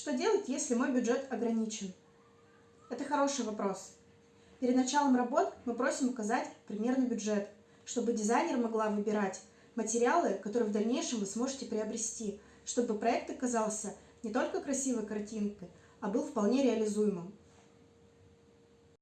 Что делать, если мой бюджет ограничен? Это хороший вопрос. Перед началом работ мы просим указать примерный бюджет, чтобы дизайнер могла выбирать материалы, которые в дальнейшем вы сможете приобрести, чтобы проект оказался не только красивой картинкой, а был вполне реализуемым.